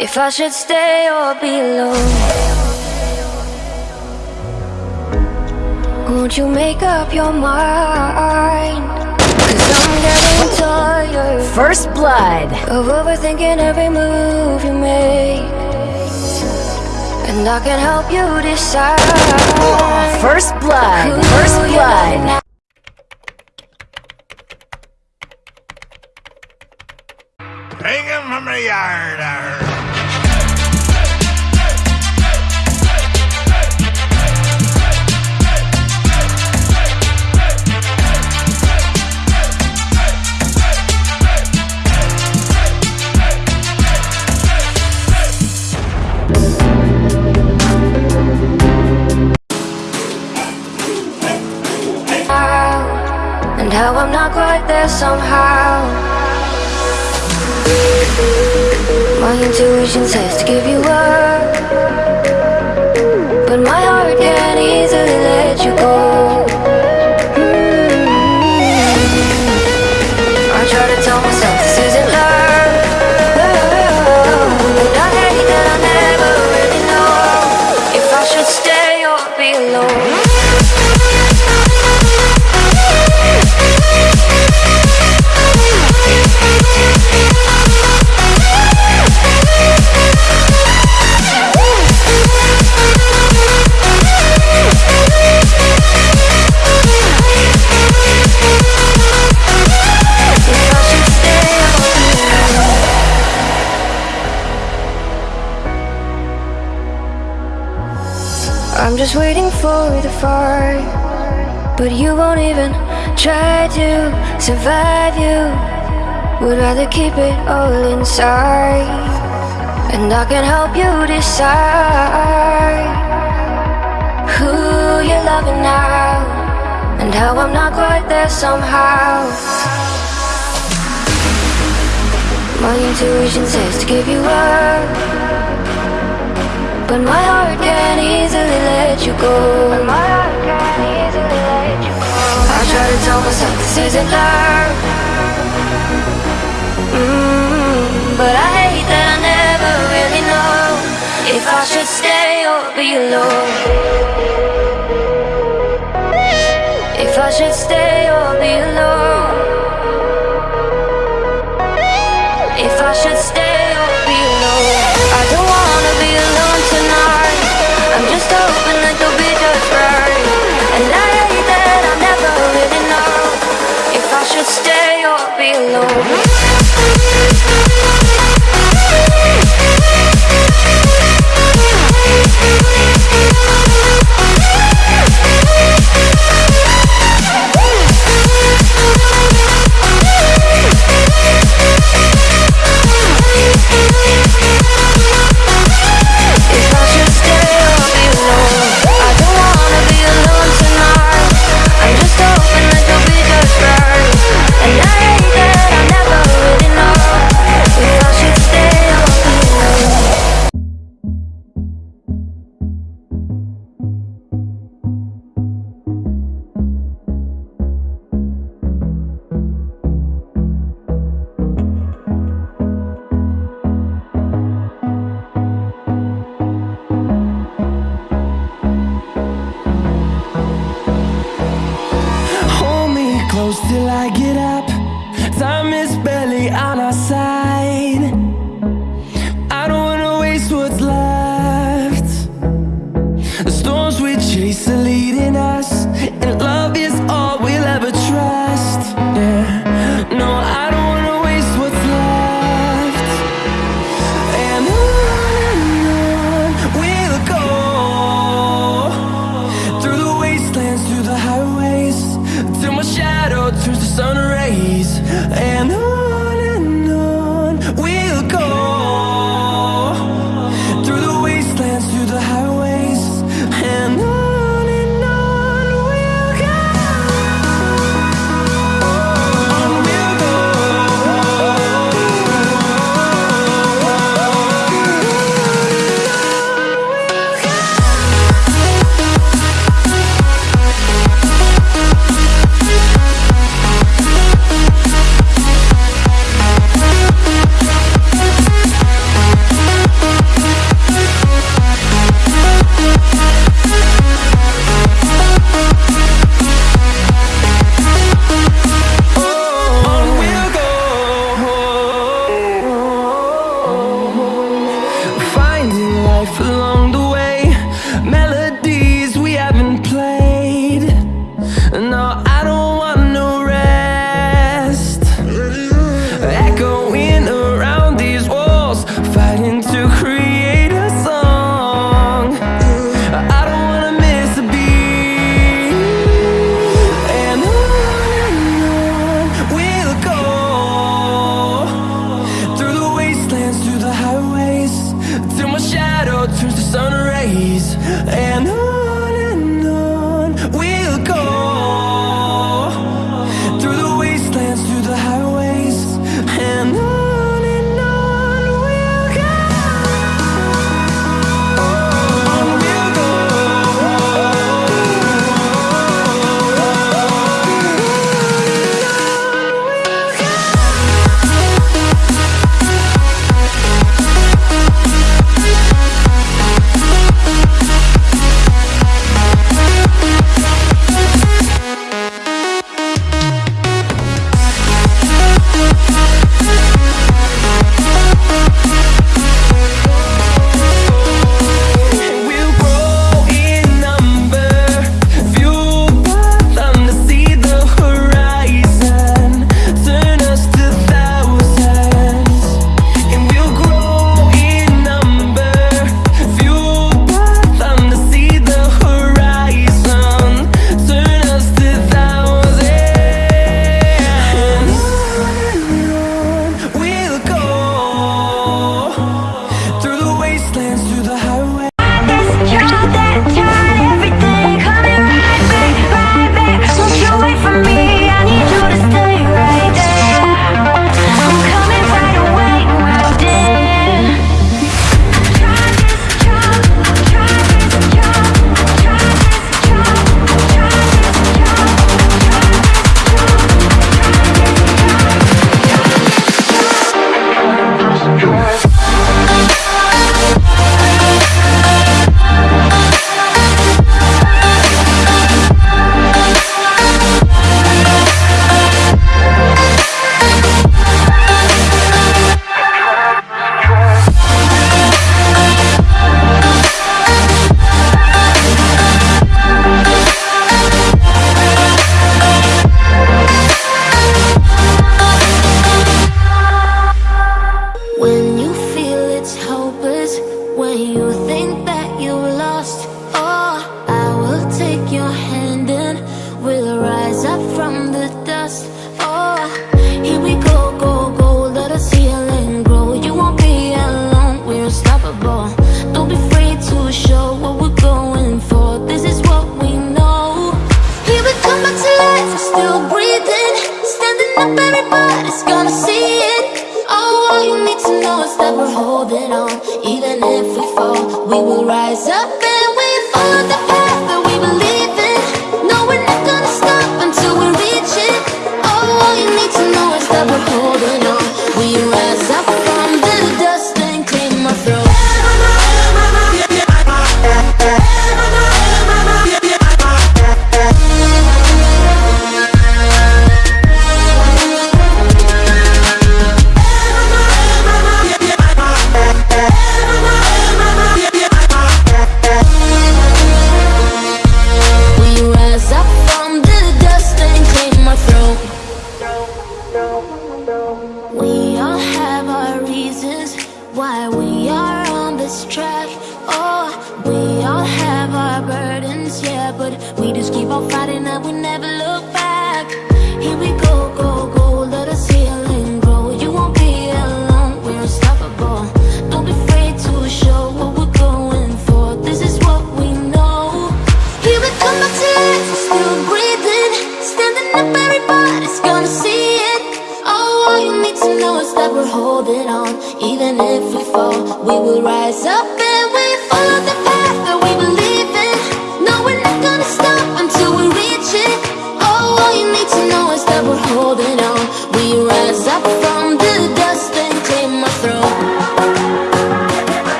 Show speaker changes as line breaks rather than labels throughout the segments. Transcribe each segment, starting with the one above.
if I should stay or be alone. Won't you make up your mind? Cause I'm getting tired
First blood.
of overthinking every move you make. And I can help you decide.
First blood. First blood.
love now.
Hanging from the yard.
And how I'm not quite there somehow. My intuition says to give you up, but my heart can't easily let you go. Just waiting for the fire, but you won't even try to survive. You would rather keep it all inside, and I can help you decide who you're loving now, and how I'm not quite there somehow. My intuition says to give you up. But my heart can't easily let you go. My heart can't easily let you go. I try to tell myself this isn't love. Mm, but I hate that I never really know if I should stay or be alone. If I should stay or be alone. Alone.
Till I get up. Time is barely on our side.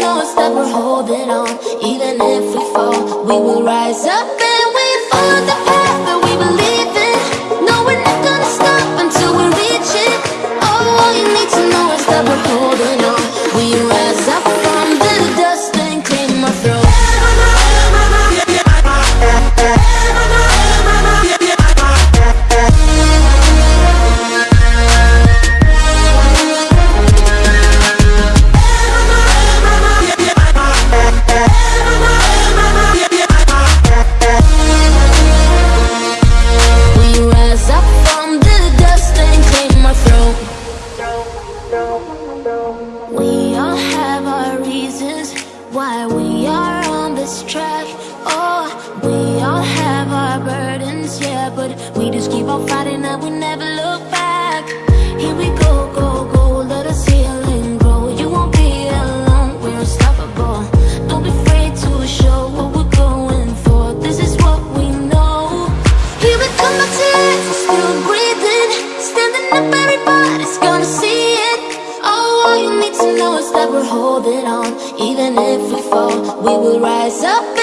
Know is that we're holding on. Yeah, but we just keep on fighting and we never look back. Here we go, go, go, let us heal and grow. You won't be alone, we're unstoppable. Don't be afraid to show what we're going for. This is what we know. Here we come
to life, we're still breathing, standing up. Everybody's gonna see it. Oh, all you need to know is that we're holding on. Even if we fall, we will rise up